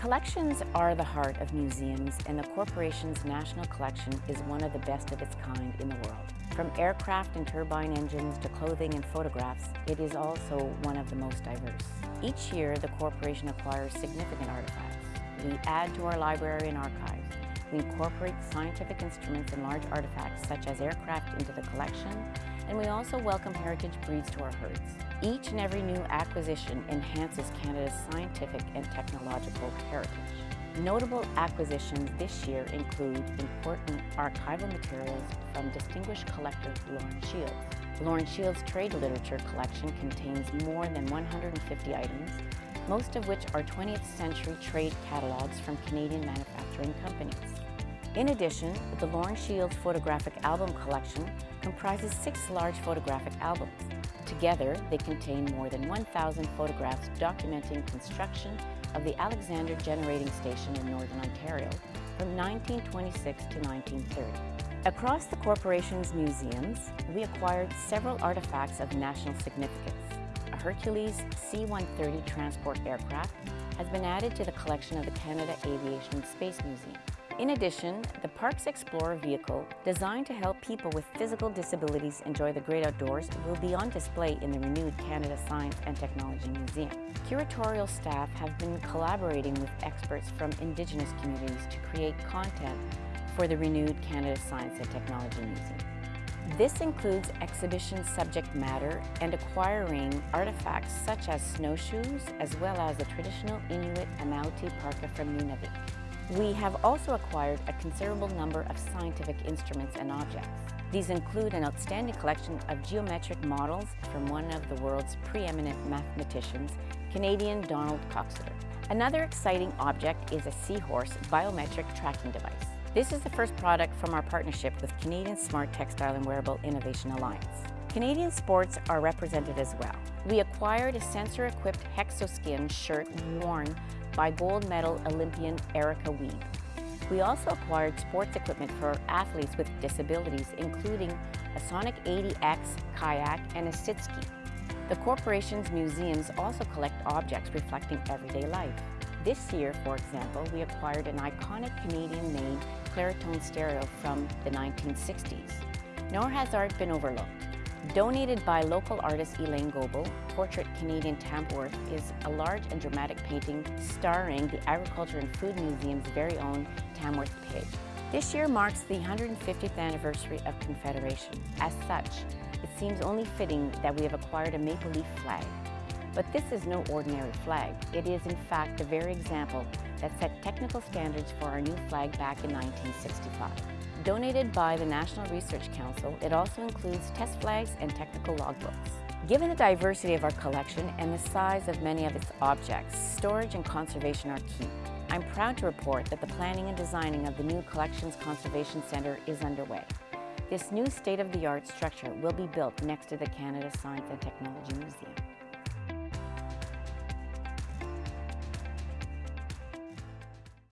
Collections are the heart of museums and the corporation's national collection is one of the best of its kind in the world. From aircraft and turbine engines to clothing and photographs, it is also one of the most diverse. Each year, the corporation acquires significant artifacts. We add to our library and archives. We incorporate scientific instruments and large artifacts such as aircraft into the collection, and we also welcome heritage breeds to our herds. Each and every new acquisition enhances Canada's scientific and technological heritage. Notable acquisitions this year include important archival materials from distinguished collector Lauren Shields. Lauren Shields' trade literature collection contains more than 150 items, most of which are 20th century trade catalogues from Canadian manufacturing companies. In addition, the Lauren Shields photographic album collection comprises six large photographic albums. Together, they contain more than 1,000 photographs documenting construction of the Alexander Generating Station in Northern Ontario from 1926 to 1930. Across the corporation's museums, we acquired several artifacts of national significance. A Hercules C-130 transport aircraft has been added to the collection of the Canada Aviation Space Museum. In addition, the Parks Explorer vehicle, designed to help people with physical disabilities enjoy the great outdoors, will be on display in the renewed Canada Science and Technology Museum. Curatorial staff have been collaborating with experts from Indigenous communities to create content for the renewed Canada Science and Technology Museum. This includes exhibition subject matter and acquiring artifacts such as snowshoes, as well as the traditional Inuit Amauti parka from Nunavut. We have also acquired a considerable number of scientific instruments and objects. These include an outstanding collection of geometric models from one of the world's preeminent mathematicians, Canadian Donald Coxeter. Another exciting object is a seahorse biometric tracking device. This is the first product from our partnership with Canadian Smart Textile and Wearable Innovation Alliance. Canadian sports are represented as well. We acquired a sensor-equipped Hexoskin shirt worn by gold medal Olympian Erica Wiebe. We also acquired sports equipment for athletes with disabilities, including a Sonic 80X kayak and a sit ski. The corporation's museums also collect objects reflecting everyday life. This year, for example, we acquired an iconic Canadian-made Clairtone stereo from the 1960s. Nor has art been overlooked. Donated by local artist Elaine Goebel, Portrait Canadian Tamworth is a large and dramatic painting starring the Agriculture and Food Museum's very own Tamworth pig. This year marks the 150th anniversary of Confederation. As such, it seems only fitting that we have acquired a maple leaf flag. But this is no ordinary flag. It is in fact the very example that set technical standards for our new flag back in 1965. Donated by the National Research Council, it also includes test flags and technical logbooks. Given the diversity of our collection and the size of many of its objects, storage and conservation are key. I'm proud to report that the planning and designing of the new Collections Conservation Centre is underway. This new state-of-the-art structure will be built next to the Canada Science and Technology Museum.